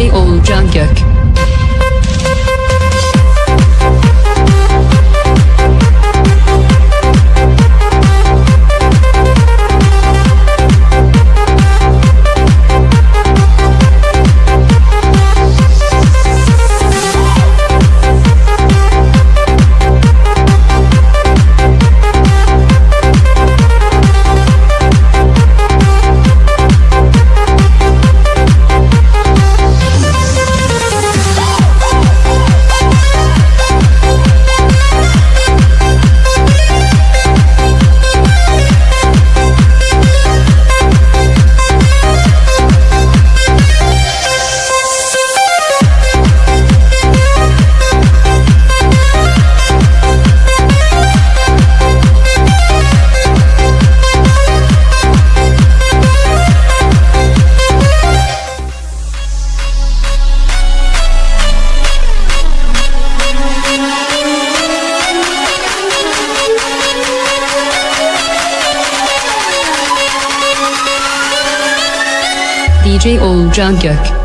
Şey DJ Oğulcan Gök DJ Oğulcan Gök